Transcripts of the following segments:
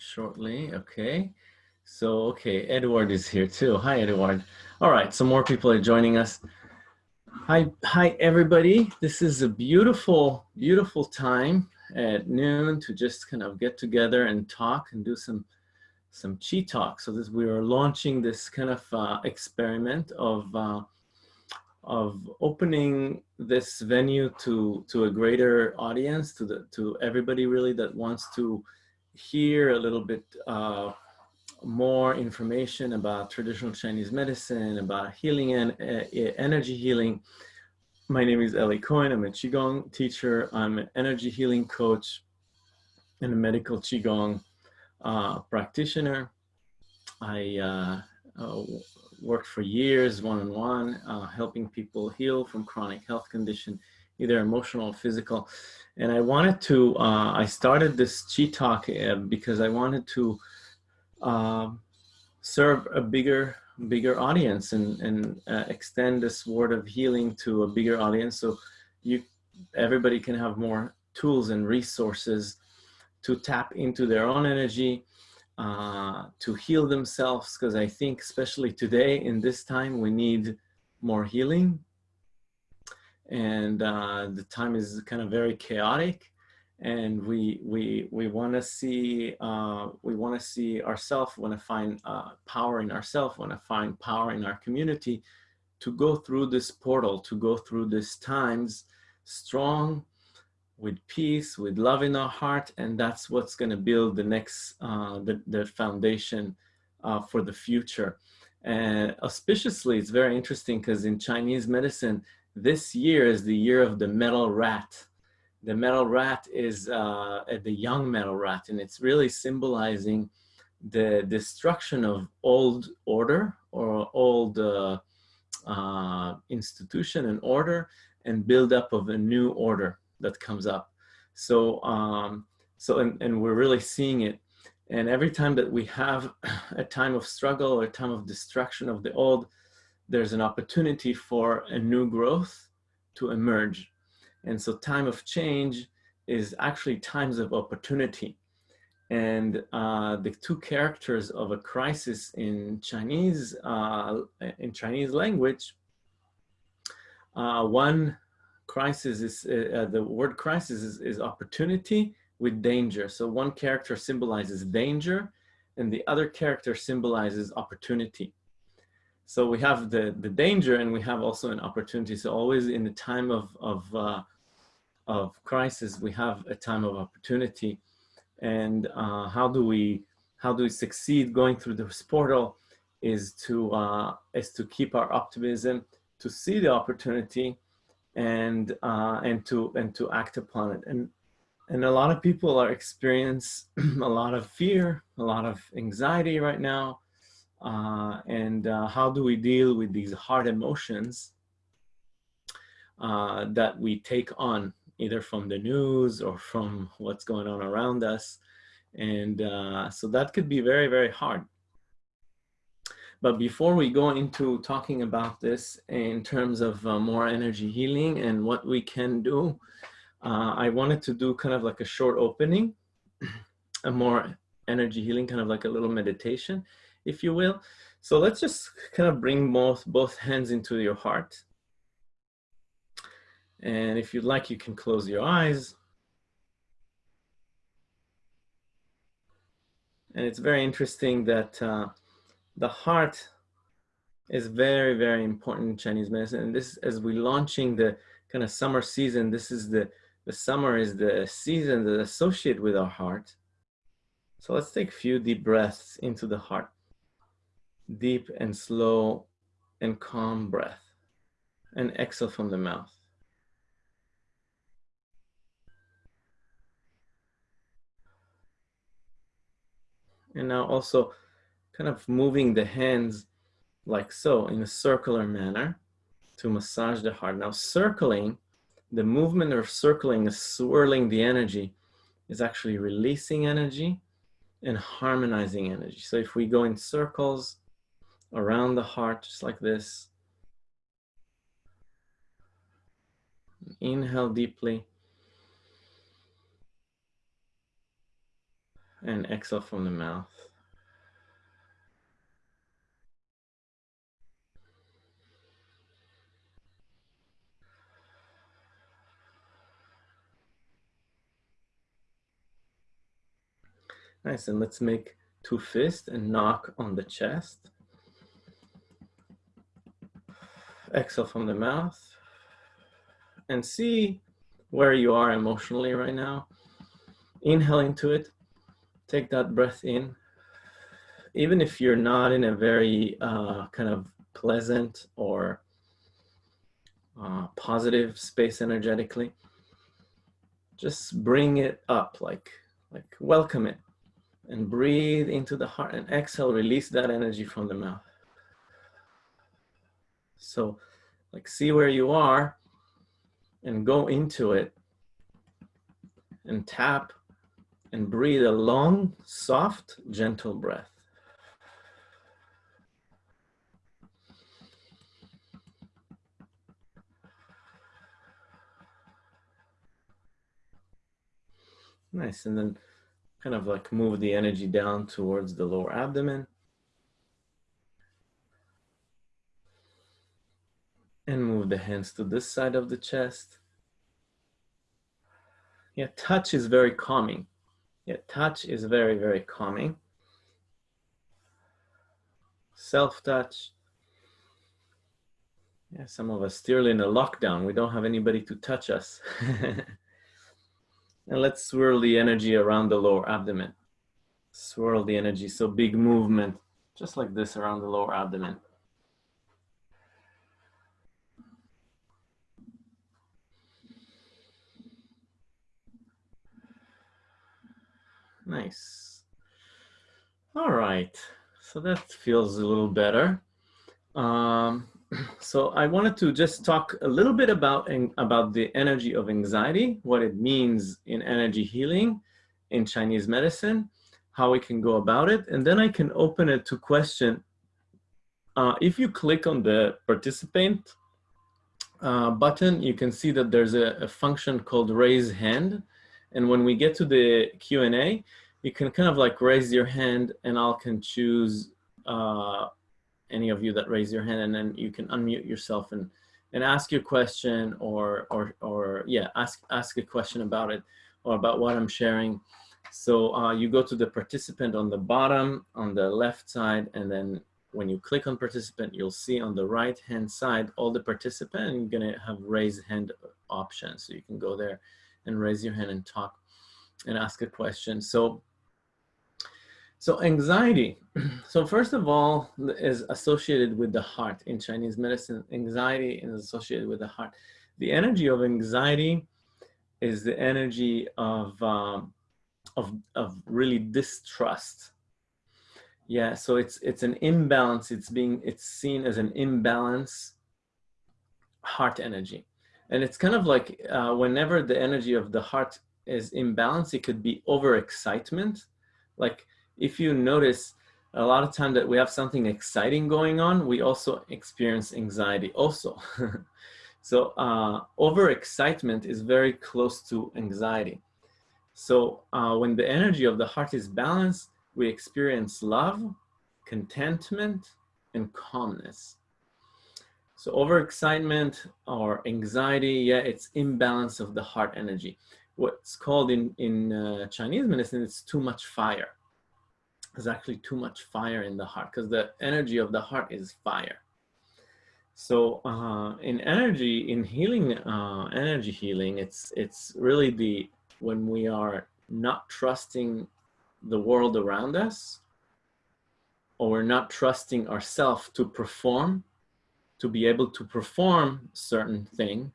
shortly. Okay. So, okay, Edward is here too. Hi, Edward. All right, so more people are joining us. Hi, hi, everybody. This is a beautiful, beautiful time at noon to just kind of get together and talk and do some some chi talk. So this we are launching this kind of uh, experiment of uh, of opening this venue to to a greater audience, to the to everybody really that wants to hear a little bit uh, more information about traditional Chinese medicine, about healing and uh, energy healing. My name is Eli Cohen. I'm a Qigong teacher. I'm an energy healing coach and a medical Qigong uh, practitioner. I uh, uh worked for years one-on-one, -on -one, uh, helping people heal from chronic health condition, either emotional or physical. And I wanted to, uh, I started this Chi Talk uh, because I wanted to uh, serve a bigger, bigger audience and, and uh, extend this word of healing to a bigger audience. So you, everybody can have more tools and resources to tap into their own energy, uh, to heal themselves. Because I think especially today in this time, we need more healing and uh, the time is kind of very chaotic and we we we want to see uh, we want to see ourselves want to find uh, power in ourselves want to find power in our community to go through this portal to go through these times strong with peace with love in our heart and that's what's going to build the next uh, the, the foundation uh, for the future. And auspiciously it's very interesting because in Chinese medicine this year is the year of the metal rat. The metal rat is uh, the young metal rat, and it's really symbolizing the destruction of old order or old uh, uh, institution and order and build up of a new order that comes up. So, um, so and, and we're really seeing it. And every time that we have a time of struggle or a time of destruction of the old, there's an opportunity for a new growth to emerge. And so time of change is actually times of opportunity. And uh, the two characters of a crisis in Chinese, uh, in Chinese language, uh, one crisis is, uh, uh, the word crisis is, is opportunity with danger. So one character symbolizes danger and the other character symbolizes opportunity. So we have the, the danger and we have also an opportunity. So always in the time of, of, uh, of crisis, we have a time of opportunity. And uh, how do we how do we succeed going through this portal is to uh, is to keep our optimism, to see the opportunity, and uh, and to and to act upon it. And and a lot of people are experience a lot of fear, a lot of anxiety right now, uh, and uh, how do we deal with these hard emotions uh, that we take on either from the news or from what's going on around us. And uh, so that could be very, very hard. But before we go into talking about this in terms of uh, more energy healing and what we can do, uh, I wanted to do kind of like a short opening, a more energy healing, kind of like a little meditation if you will. So let's just kind of bring both, both hands into your heart. And if you'd like, you can close your eyes. And it's very interesting that uh, the heart is very, very important in Chinese medicine. And this, as we're launching the kind of summer season, this is the, the summer is the season that associated with our heart. So let's take a few deep breaths into the heart deep and slow and calm breath and exhale from the mouth. And now also kind of moving the hands like so in a circular manner to massage the heart. Now circling, the movement of circling is swirling the energy is actually releasing energy and harmonizing energy. So if we go in circles, around the heart, just like this. Inhale deeply. And exhale from the mouth. Nice, and let's make two fists and knock on the chest. Exhale from the mouth. And see where you are emotionally right now. Inhale into it. Take that breath in. Even if you're not in a very uh, kind of pleasant or uh, positive space energetically, just bring it up, like, like welcome it and breathe into the heart and exhale, release that energy from the mouth. So like see where you are and go into it and tap and breathe a long, soft, gentle breath. Nice, and then kind of like move the energy down towards the lower abdomen. And move the hands to this side of the chest. Yeah, touch is very calming. Yeah, touch is very, very calming. Self-touch. Yeah, some of us still in a lockdown. We don't have anybody to touch us. And let's swirl the energy around the lower abdomen. Swirl the energy, so big movement, just like this around the lower abdomen. Nice. All right, so that feels a little better. Um, so I wanted to just talk a little bit about, about the energy of anxiety, what it means in energy healing in Chinese medicine, how we can go about it, and then I can open it to question. Uh, if you click on the participant uh, button, you can see that there's a, a function called raise hand. And when we get to the Q&A, you can kind of like raise your hand and I'll can choose uh, any of you that raise your hand and then you can unmute yourself and and ask your question or or or yeah ask ask a question about it or about what i'm sharing. So uh, you go to the participant on the bottom on the left side and then when you click on participant you'll see on the right hand side all the participant and you're gonna have raise hand option so you can go there and raise your hand and talk and ask a question so so anxiety, so first of all, is associated with the heart. In Chinese medicine, anxiety is associated with the heart. The energy of anxiety is the energy of, um, of, of really distrust. Yeah, so it's, it's an imbalance. It's being, it's seen as an imbalance heart energy. And it's kind of like uh, whenever the energy of the heart is imbalanced, it could be overexcitement. Like if you notice a lot of time that we have something exciting going on, we also experience anxiety also. so uh, overexcitement is very close to anxiety. So uh, when the energy of the heart is balanced, we experience love, contentment, and calmness. So overexcitement or anxiety, yeah, it's imbalance of the heart energy. What's called in, in uh, Chinese medicine, it's too much fire there's actually too much fire in the heart because the energy of the heart is fire. So uh, in energy, in healing, uh, energy healing, it's, it's really the, when we are not trusting the world around us, or we're not trusting ourselves to perform, to be able to perform certain thing,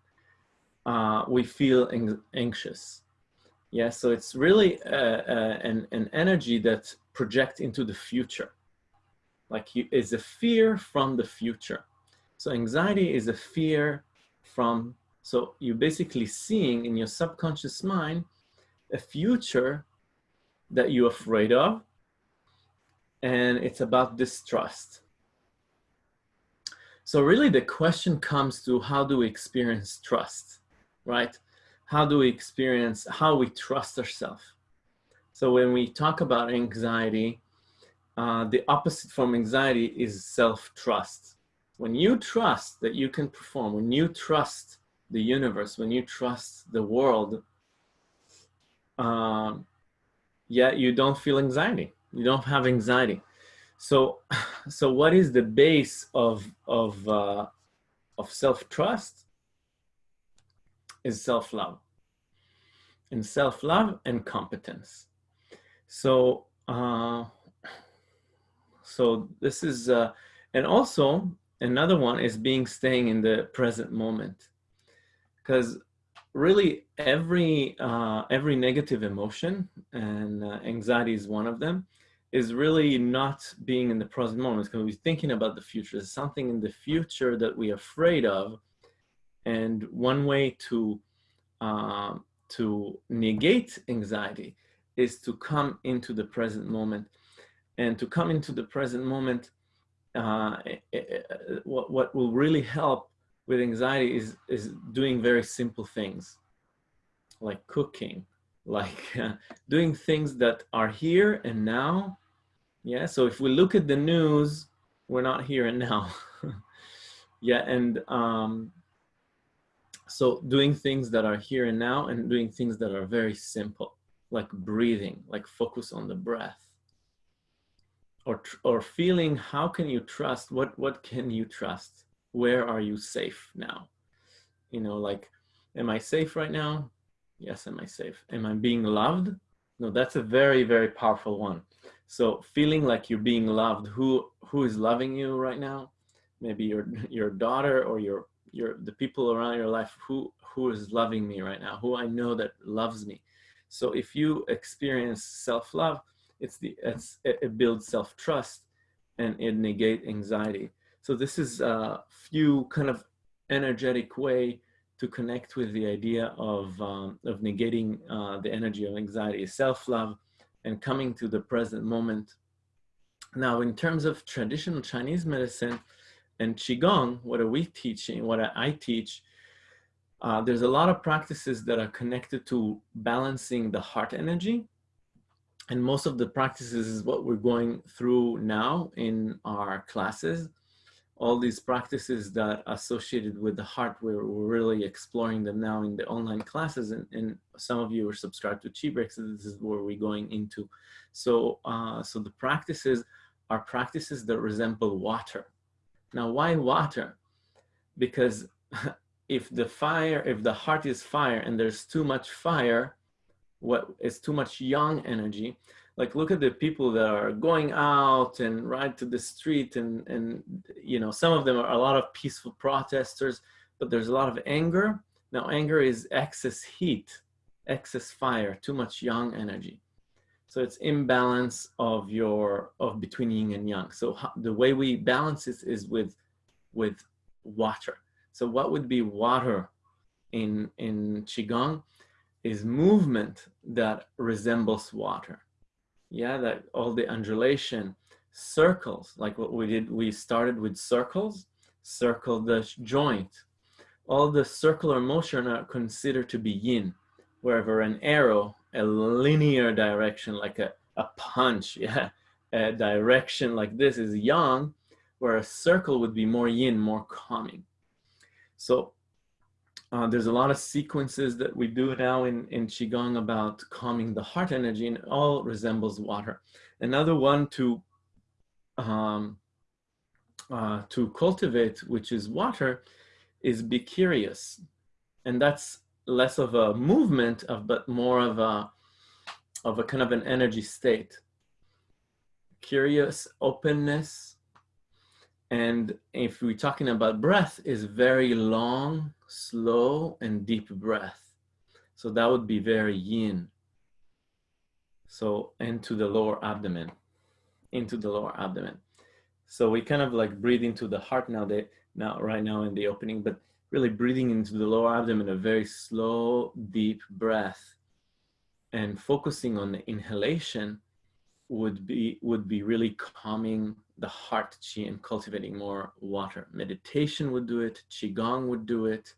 uh, we feel anxious. Yeah, so it's really uh, uh, an, an energy that projects into the future. Like you, is a fear from the future. So anxiety is a fear from, so you're basically seeing in your subconscious mind a future that you're afraid of, and it's about distrust. So really the question comes to how do we experience trust, right? how do we experience, how we trust ourselves. So when we talk about anxiety, uh, the opposite from anxiety is self-trust. When you trust that you can perform, when you trust the universe, when you trust the world, um, yet you don't feel anxiety. You don't have anxiety. So, so what is the base of of uh, of self trust? Is self love, and self love and competence. So, uh, so this is, uh, and also another one is being staying in the present moment, because really every uh, every negative emotion and uh, anxiety is one of them is really not being in the present moment because we're thinking about the future. There's something in the future that we're afraid of. And one way to, uh, to negate anxiety is to come into the present moment. And to come into the present moment, uh, it, eh, it, eh, eh, what, what will really help with anxiety is, is doing very simple things like cooking, like uh, doing things that are here and now. Yeah, so if we look at the news, we're not here and now. yeah, and um, so doing things that are here and now and doing things that are very simple, like breathing, like focus on the breath. Or, or feeling how can you trust what what can you trust where are you safe now you know like am i safe right now Yes, am I safe? Am I being loved? No, that's a very, very powerful one. So feeling like you're being loved, who who is loving you right now? Maybe your your daughter or your your the people around your life who who is loving me right now, who I know that loves me. So if you experience self-love, it's the it's it builds self-trust and it negate anxiety. So this is a few kind of energetic way to connect with the idea of, um, of negating uh, the energy of anxiety, self-love, and coming to the present moment. Now, in terms of traditional Chinese medicine and Qigong, what are we teaching, what I teach, uh, there's a lot of practices that are connected to balancing the heart energy. And most of the practices is what we're going through now in our classes all these practices that associated with the heart, we're, really exploring them now in the online classes. And, and some of you are subscribed to Chi Breaks, so this is where we're going into. So, uh, so the practices are practices that resemble water. Now, why water? Because if the fire, if the heart is fire and there's too much fire, what is too much yang energy, like look at the people that are going out and ride to the street and and you know some of them are a lot of peaceful protesters but there's a lot of anger. Now anger is excess heat excess fire too much yang energy. So it's imbalance of your of between yin and yang. So the way we balance this is with with water. So what would be water in in qigong is movement that resembles water yeah, that all the undulation, circles, like what we did, we started with circles, circle the joint. All the circular motion are considered to be yin, wherever an arrow, a linear direction, like a, a punch, yeah, a direction like this is yang, where a circle would be more yin, more calming. So uh, there's a lot of sequences that we do now in, in Qigong about calming the heart energy and it all resembles water. Another one to, um, uh, to cultivate, which is water, is be curious. And that's less of a movement of, but more of a, of a kind of an energy state. Curious, openness, and if we're talking about breath, is very long, slow, and deep breath. So that would be very yin. So into the lower abdomen, into the lower abdomen. So we kind of like breathe into the heart now, that, now right now in the opening, but really breathing into the lower abdomen, a very slow, deep breath and focusing on the inhalation would be, would be really calming the heart chi and cultivating more water. Meditation would do it, qigong would do it,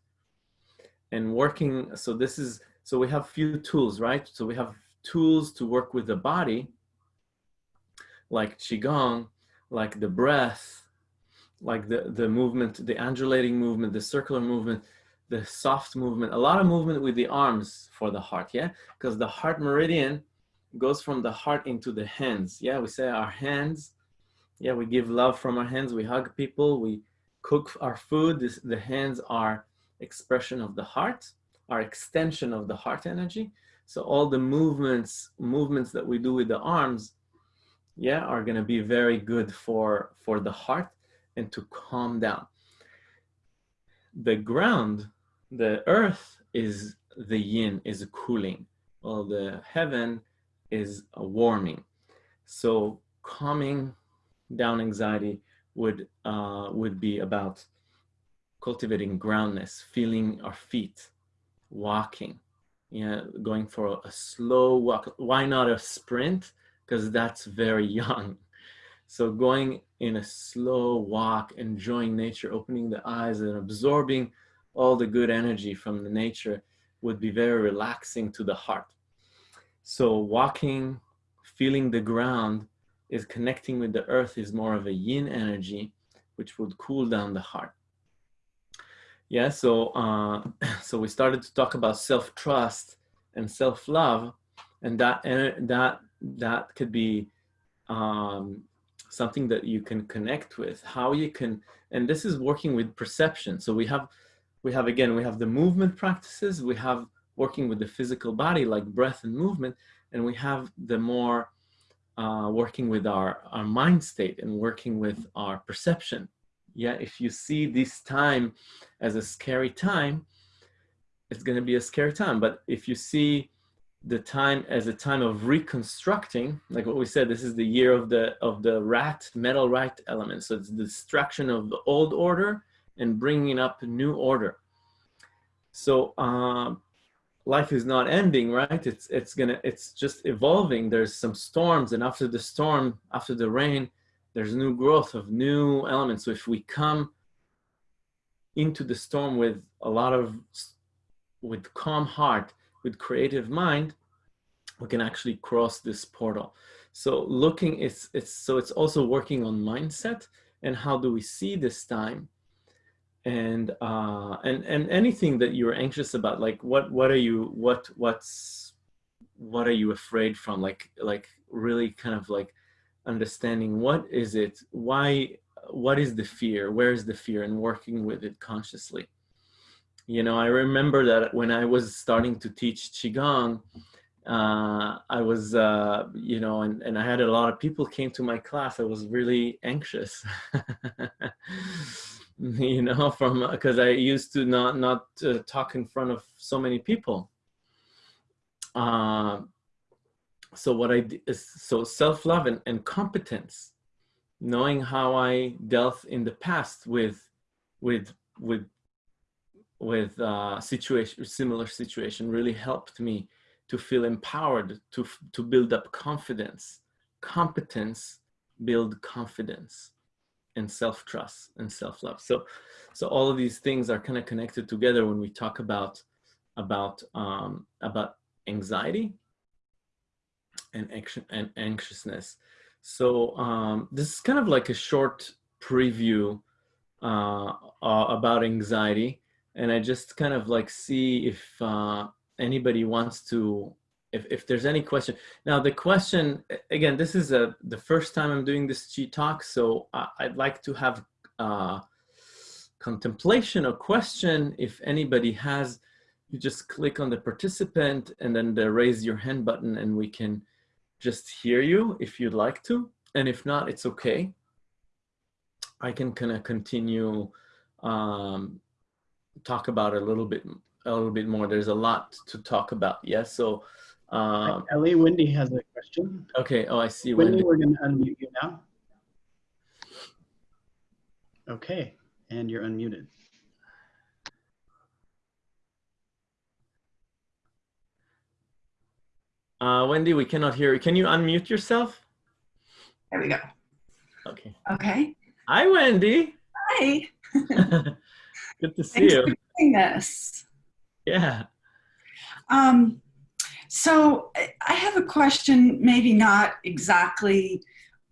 and working. So this is so we have few tools, right? So we have tools to work with the body, like Qigong, like the breath, like the, the movement, the undulating movement, the circular movement, the soft movement, a lot of movement with the arms for the heart, yeah? Because the heart meridian goes from the heart into the hands. Yeah, we say our hands, yeah, we give love from our hands, we hug people, we cook our food. This, the hands are expression of the heart, our extension of the heart energy. So all the movements, movements that we do with the arms, yeah, are gonna be very good for, for the heart and to calm down. The ground, the earth is the yin, is cooling, while the heaven is warming. So calming down anxiety would, uh, would be about cultivating groundness, feeling our feet, walking, you know, going for a slow walk. Why not a sprint? Because that's very yang. So going in a slow walk, enjoying nature, opening the eyes and absorbing all the good energy from the nature would be very relaxing to the heart. So walking, feeling the ground is connecting with the earth is more of a yin energy, which would cool down the heart. Yeah, so, uh, so we started to talk about self-trust and self-love and that, that, that could be um, something that you can connect with, how you can, and this is working with perception. So we have, we have, again, we have the movement practices, we have working with the physical body like breath and movement, and we have the more uh, working with our, our mind state and working with our perception. Yeah, if you see this time as a scary time, it's going to be a scary time. But if you see the time as a time of reconstructing, like what we said, this is the year of the of the rat, metal rat element. So it's the destruction of the old order and bringing up a new order. So um, life is not ending, right? It's it's gonna it's just evolving. There's some storms, and after the storm, after the rain, there's new growth of new elements. So if we come into the storm with a lot of with calm heart with creative mind, we can actually cross this portal. So looking, it's, it's, so it's also working on mindset and how do we see this time and uh and and anything that you're anxious about like what what are you what what's what are you afraid from? Like like really kind of like understanding what is it why what is the fear? Where is the fear? And working with it consciously. You know, I remember that when I was starting to teach Qigong, uh, I was, uh, you know, and, and I had a lot of people came to my class. I was really anxious, you know, from, because I used to not, not uh, talk in front of so many people. Uh, so what I did is, so self-love and, and competence, knowing how I dealt in the past with, with, with with uh, situation, similar situation really helped me to feel empowered, to, to build up confidence. Competence build confidence and self-trust and self-love. So, so all of these things are kind of connected together when we talk about, about, um, about anxiety and, action, and anxiousness. So um, this is kind of like a short preview uh, uh, about anxiety and I just kind of like see if uh, anybody wants to, if, if there's any question. Now the question, again, this is a, the first time I'm doing this Qi talk, so I, would like to have uh, contemplation or question. If anybody has, you just click on the participant and then the raise your hand button and we can just hear you if you'd like to. And if not, it's okay. I can kind of continue um, talk about a little bit a little bit more. There's a lot to talk about. Yes. So um, Eli, Wendy has a question. Okay. Oh, I see. Wendy, Wendy. we're going to unmute you now. Okay. And you're unmuted. Uh, Wendy, we cannot hear you. Can you unmute yourself? There we go. Okay. Okay. Hi, Wendy. Hi. Good to see Thanks you. For doing this. Yeah. Um, So I have a question, maybe not exactly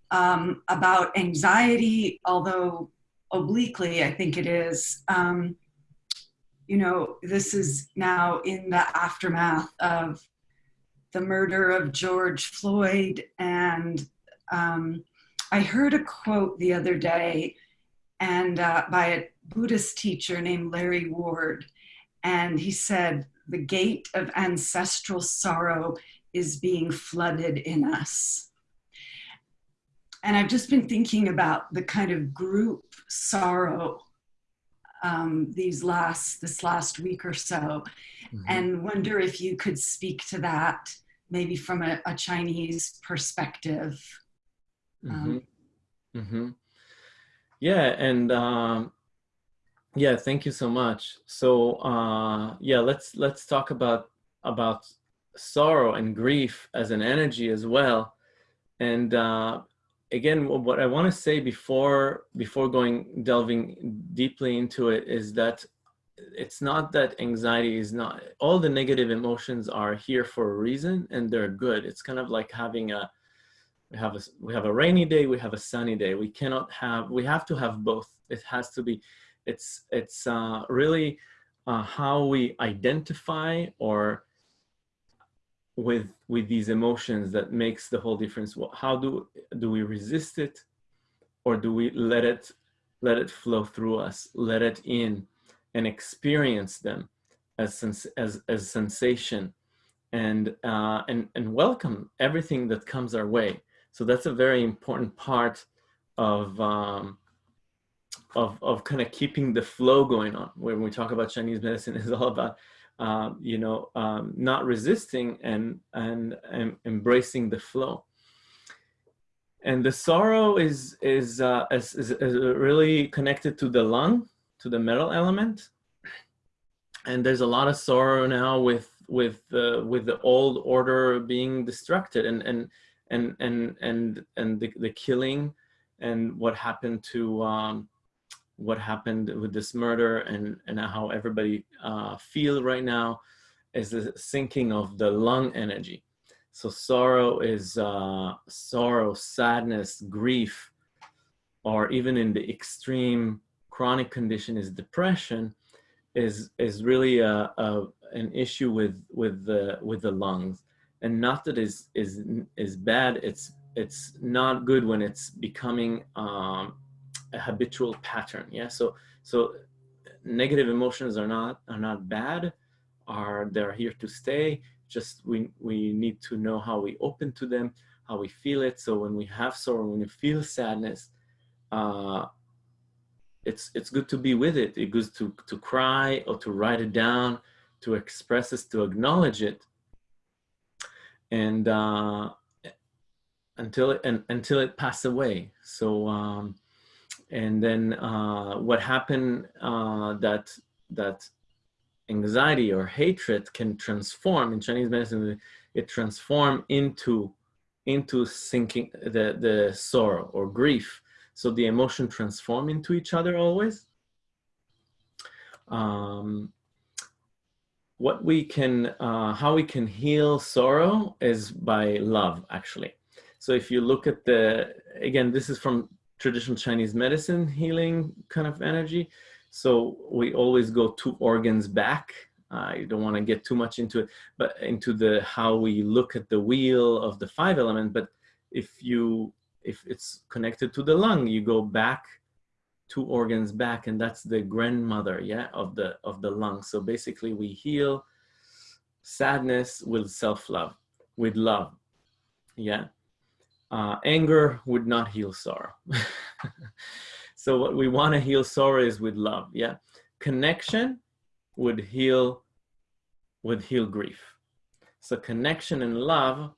um, about anxiety, although obliquely I think it is. Um, you know, this is now in the aftermath of the murder of George Floyd. And um, I heard a quote the other day and uh, by a Buddhist teacher named Larry Ward. And he said, the gate of ancestral sorrow is being flooded in us. And I've just been thinking about the kind of group sorrow um, these last this last week or so, mm-hmm. and wonder if you could speak to that maybe from a, a Chinese perspective. Um, mm-hmm. Mm-hmm. Yeah, and um, yeah, thank you so much. So uh, yeah, let's let's talk about about sorrow and grief as an energy as well. And uh, again, what I want to say before before going delving deeply into it is that it's not that anxiety is not all the negative emotions are here for a reason and they're good. It's kind of like having a we have a we have a rainy day, we have a sunny day. We cannot have we have to have both. It has to be it's it's uh, really uh, how we identify or with with these emotions that makes the whole difference. How do do we resist it, or do we let it let it flow through us, let it in, and experience them as as as sensation, and uh, and and welcome everything that comes our way. So that's a very important part of um, of, of kind of keeping the flow going on. When we talk about Chinese medicine, is all about um, you know um, not resisting and, and and embracing the flow. And the sorrow is is, uh, is, is, really connected to the lung, to the metal element. And there's a lot of sorrow now with with uh, with the old order being destructed and and and and and and the, the killing and what happened to um, what happened with this murder and, and how everybody uh, feel right now is the sinking of the lung energy. So sorrow is uh, sorrow, sadness, grief, or even in the extreme chronic condition is depression, is is really a, a an issue with with the with the lungs, and not that is is is bad. It's it's not good when it's becoming um, a habitual pattern. Yeah. So so negative emotions are not are not bad. Are they're here to stay. Just we we need to know how we open to them, how we feel it. So when we have sorrow, when we feel sadness, uh, it's it's good to be with it. It's good to to cry or to write it down, to express it, to acknowledge it, and uh, until it and until it passes away. So um, and then uh, what happened uh, that that anxiety or hatred can transform in Chinese medicine, it transform into into sinking the the sorrow or grief. So the emotion transform into each other always. Um, what we can, uh, how we can heal sorrow is by love, actually. So if you look at the, again, this is from traditional Chinese medicine healing kind of energy. So we always go two organs back. I don't want to get too much into it, but into the how we look at the wheel of the five element. But if you if it's connected to the lung, you go back two organs back, and that's the grandmother, yeah, of the of the lung. So basically, we heal sadness with self-love, with love, yeah uh, anger would not heal sorrow. so what we want to heal sorrow is with love. Yeah. Connection would heal, would heal grief. So connection and love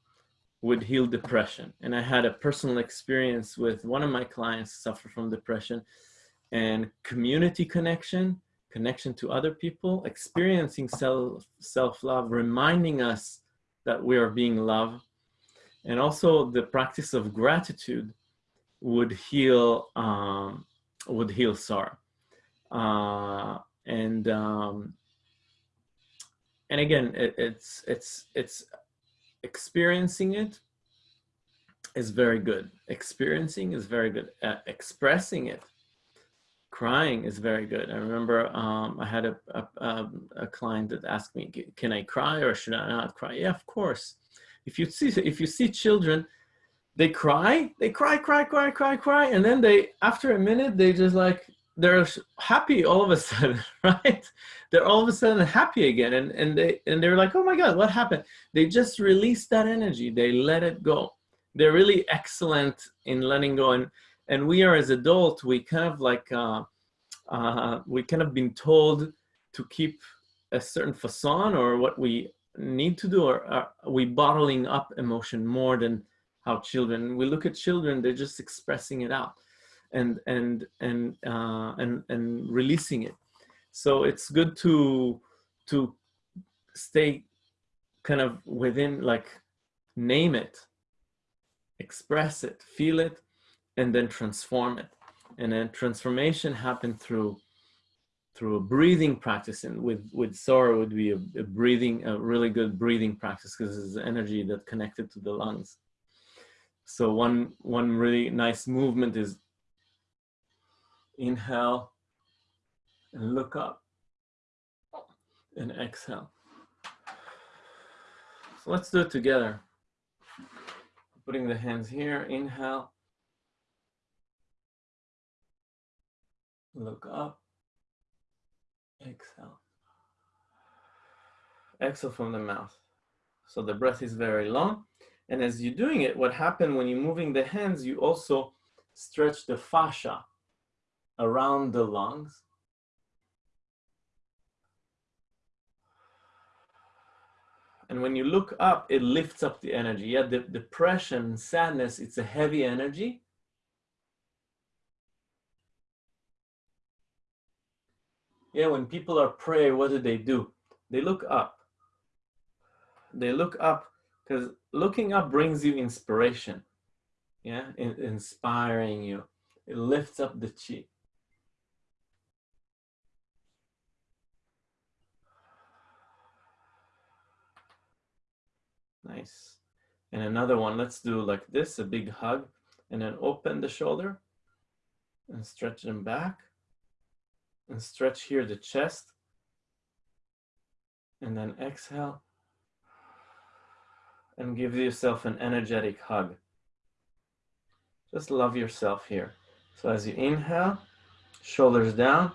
would heal depression. And I had a personal experience with one of my clients suffer from depression and community connection, connection to other people, experiencing self, self-love, reminding us that we are being loved and also the practice of gratitude would heal um, would heal sorrow uh, and um, and again it, it's it's it's experiencing it is very good. Experiencing is very good. Uh, expressing it, crying is very good. I remember um, I had a, a, um, a, client that asked me, can I cry or should I not cry? Yeah, of course. If you see, if you see children, they cry, they cry, cry, cry, cry, cry. And then they, after a minute, they just like, they're happy all of a sudden, right? They're all of a sudden happy again. And, and, they, and they're like, oh my God, what happened? They just release that energy. They let it go they're really excellent in letting go. And, and we are as adults, we kind of like, uh, uh, we kind of been told to keep a certain facade or what we need to do, or are we bottling up emotion more than how children, we look at children, they're just expressing it out and, and, and, uh, and, and releasing it. So it's good to, to stay kind of within like name it express it, feel it, and then transform it. And then transformation happened through through a breathing practice and with with sorrow would be a, a breathing a really good breathing practice because it's energy that connected to the lungs. So one one really nice movement is inhale and look up and exhale. So let's do it together. Putting the hands here, inhale. Look up, exhale. Exhale from the mouth. So the breath is very long. And as you're doing it, what happens when you're moving the hands, you also stretch the fascia around the lungs And when you look up, it lifts up the energy. Yeah, the depression, sadness, it's a heavy energy. Yeah, when people are praying, what do they do? They look up. They look up because looking up brings you inspiration. Yeah, in inspiring you. It lifts up the chi. Nice. And another one, let's do like this, a big hug, and then open the shoulder and stretch them back and stretch here the chest and then exhale and give yourself an energetic hug. Just love yourself here. So as you inhale, shoulders down,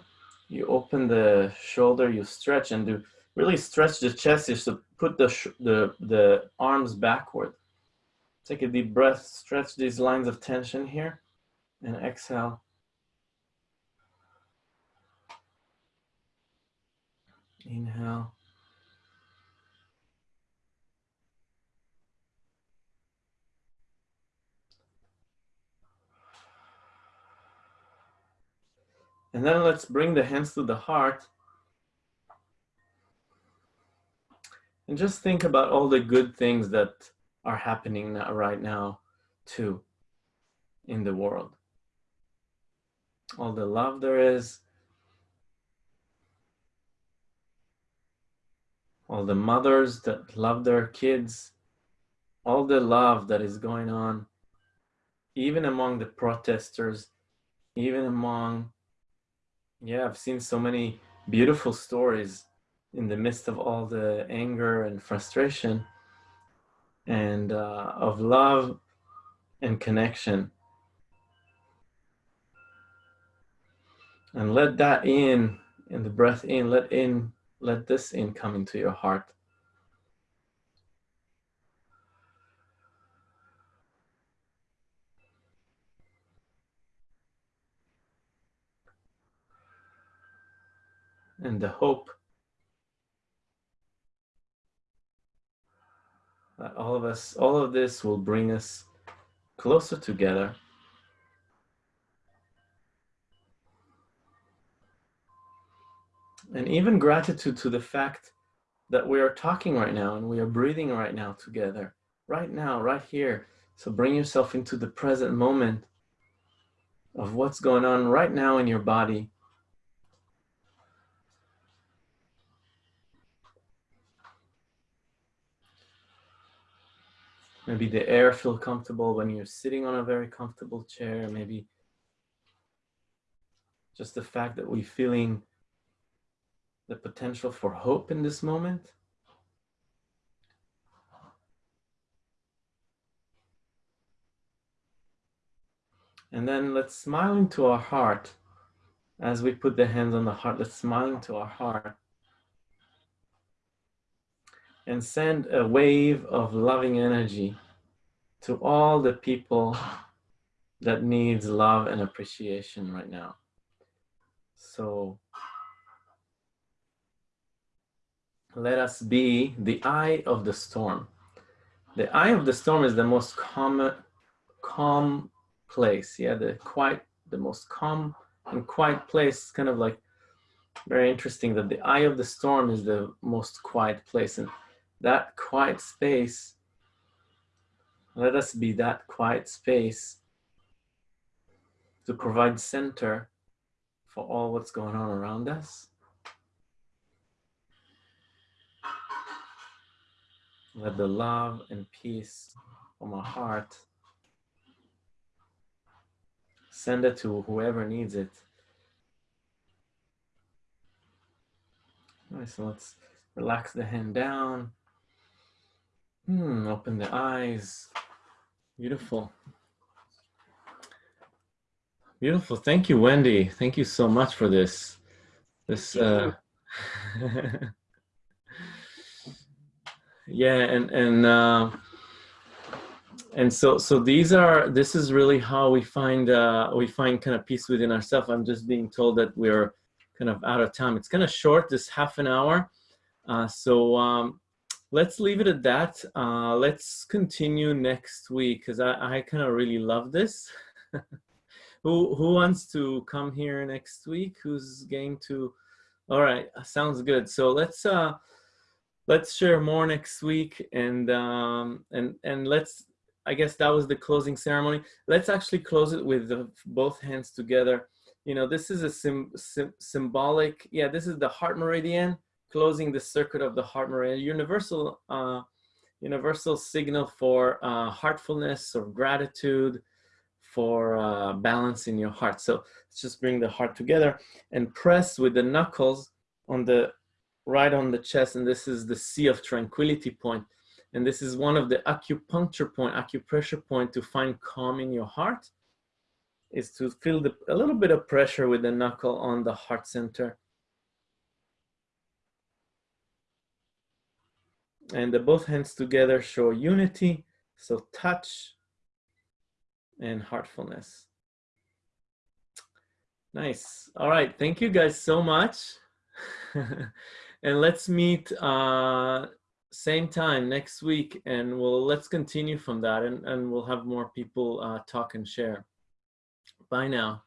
you open the shoulder, you stretch and do really stretch the chest is to put the, the, the arms backward. Take a deep breath, stretch these lines of tension here, and exhale. Inhale. And then let's bring the hands to the heart And just think about all the good things that are happening now, right now too in the world. All the love there is, all the mothers that love their kids, all the love that is going on, even among the protesters, even among, yeah, I've seen so many beautiful stories in the midst of all the anger and frustration and uh, of love and connection. And let that in, and the breath in, let in, let this in come into your heart. And the hope that all of us, all of this will bring us closer together. And even gratitude to the fact that we are talking right now and we are breathing right now together, right now, right here. So bring yourself into the present moment of what's going on right now in your body. Maybe the air feel comfortable when you're sitting on a very comfortable chair. Maybe just the fact that we're feeling the potential for hope in this moment. And then let's smile into our heart as we put the hands on the heart. Let's smile into our heart and send a wave of loving energy to all the people that needs love and appreciation right now. So let us be the eye of the storm. The eye of the storm is the most common, calm place. Yeah, the quiet, the most calm and quiet place. Kind of like very interesting that the eye of the storm is the most quiet place. And that quiet space, let us be that quiet space to provide center for all what's going on around us. Let the love and peace from our heart send it to whoever needs it. All right, so let's relax the hand down. Hmm, open the eyes. Beautiful. Beautiful. Thank you, Wendy. Thank you so much for this. This uh yeah and and uh and so so these are this is really how we find uh we find kind of peace within ourselves. I'm just being told that we're kind of out of time. It's kind of short this half an hour. Uh so um let's leave it at that. Uh let's continue next week because i i kind of really love this. Who who wants to come here next week? Who's going to all right sounds good. So let's uh let's share more next week and um and and let's i guess that was the closing ceremony. Let's actually close it with the, both hands together. You know this is a sim, sim, symbolic yeah this is the heart meridian closing the circuit of the heart meridian universal uh universal signal for uh heartfulness or gratitude for uh balance in your heart. So let's just bring the heart together and press with the knuckles on the right on the chest and this is the sea of tranquility point. And this is one of the acupuncture point acupressure point to find calm in your heart is to feel the, a little bit of pressure with the knuckle on the heart center. And the both hands together show unity so touch and heartfulness. Nice. All right. Thank you guys so much and let's meet uh, same time next week and we'll let's continue from that and, and we'll have more people uh, talk and share. Bye now.